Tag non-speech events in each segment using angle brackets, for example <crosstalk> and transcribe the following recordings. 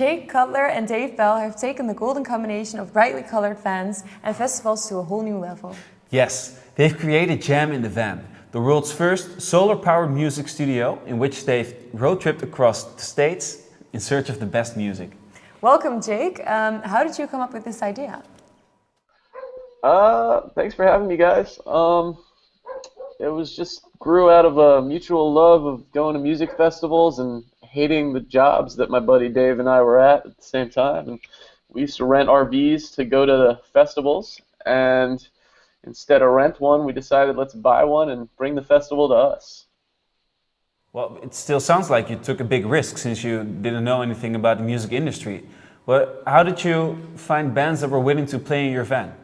Jake Cutler and Dave Bell have taken the golden combination of brightly colored vans and festivals to a whole new level. Yes, they've created Jam in the Van, the world's first solar-powered music studio in which they've road-tripped across the states in search of the best music. Welcome, Jake. Um, how did you come up with this idea? Uh, thanks for having me, guys. Um, it was just grew out of a mutual love of going to music festivals and hating the jobs that my buddy Dave and I were at at the same time. And we used to rent RVs to go to the festivals, and instead of rent one, we decided let's buy one and bring the festival to us. Well, it still sounds like you took a big risk since you didn't know anything about the music industry. But how did you find bands that were willing to play in your van?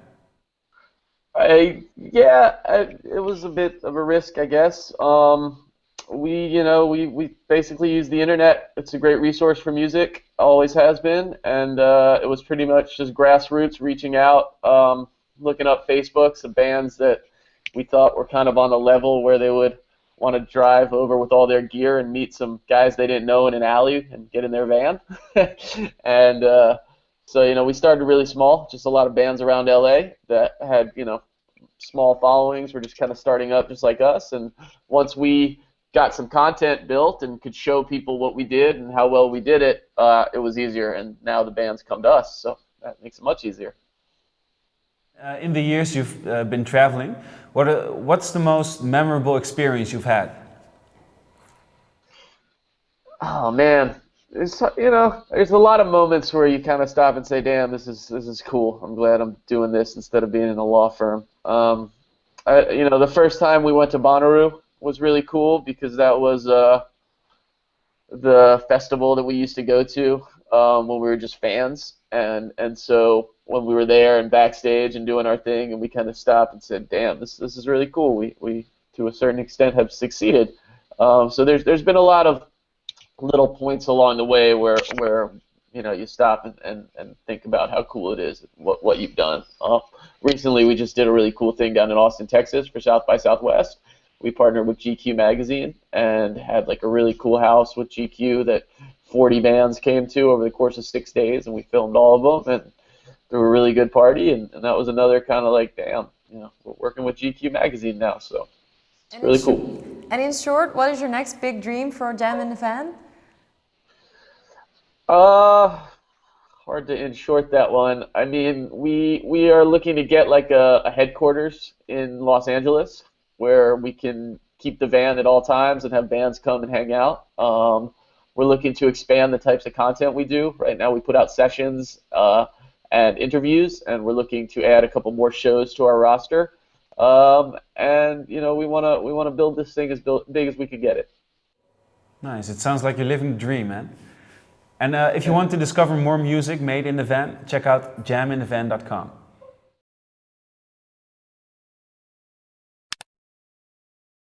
I yeah, I, it was a bit of a risk, I guess. Um, we you know we we basically use the internet. It's a great resource for music, always has been, and uh, it was pretty much just grassroots, reaching out, um, looking up Facebooks of bands that we thought were kind of on the level where they would want to drive over with all their gear and meet some guys they didn't know in an alley and get in their van, <laughs> and. Uh, so you know, we started really small, just a lot of bands around LA that had you know small followings. Were just kind of starting up, just like us. And once we got some content built and could show people what we did and how well we did it, uh, it was easier. And now the bands come to us, so that makes it much easier. Uh, in the years you've uh, been traveling, what uh, what's the most memorable experience you've had? Oh man, it's you know, there's a lot of moments where you kind of stop and say, "Damn, this is this is cool. I'm glad I'm doing this instead of being in a law firm." Um, I, you know, the first time we went to Bonnaroo was really cool because that was uh, the festival that we used to go to um, when we were just fans, and and so when we were there and backstage and doing our thing, and we kind of stopped and said, "Damn, this this is really cool. We we to a certain extent have succeeded." Um, so there's there's been a lot of little points along the way where where you know you stop and, and, and think about how cool it is what what you've done. Uh, recently, we just did a really cool thing down in Austin, Texas, for South by Southwest. We partnered with GQ magazine and had like a really cool house with GQ that 40 bands came to over the course of six days, and we filmed all of them and threw a really good party. And, and that was another kind of like, damn, you know, we're working with GQ magazine now, so it's really cool. And in short, what is your next big dream for Jam in the Van? Uh, hard to in short that one. I mean, we we are looking to get like a, a headquarters in Los Angeles where we can keep the van at all times and have bands come and hang out. Um, we're looking to expand the types of content we do. Right now, we put out sessions uh, and interviews, and we're looking to add a couple more shows to our roster. Um, and you know, we want to we want to build this thing as big as we could get it. Nice. It sounds like you're living the dream, man. And uh, if you want to discover more music made in the van, check out jaminthevan.com.